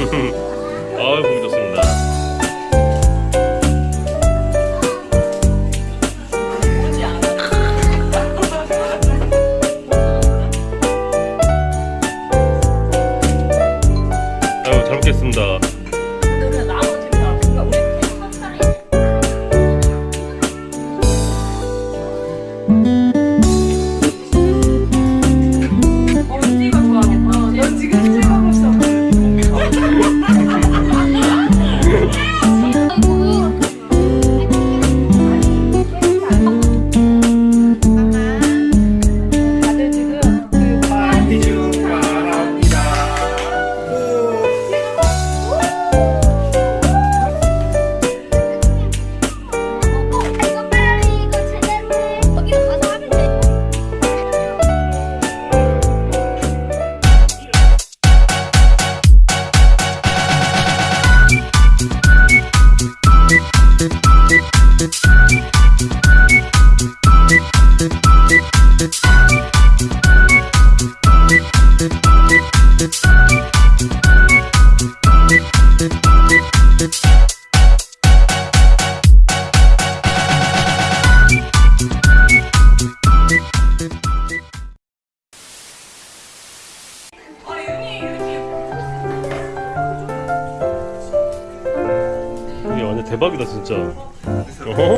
아유 보기 좋습니다. 아유 잘 먹겠습니다. 진짜. 어?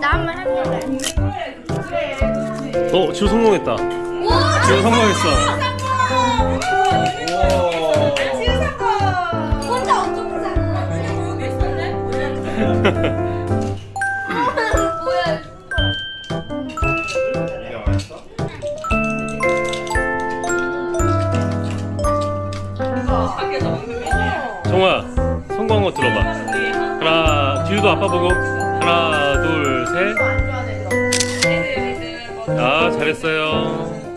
나 한번 해볼래. 어 지우 성공했다. 와, 지우 성공했어. 혼자 엄청 부 정우야 성공한 거 들어봐. 하나 지우도 아빠 보고. 하나 둘셋아 잘했어요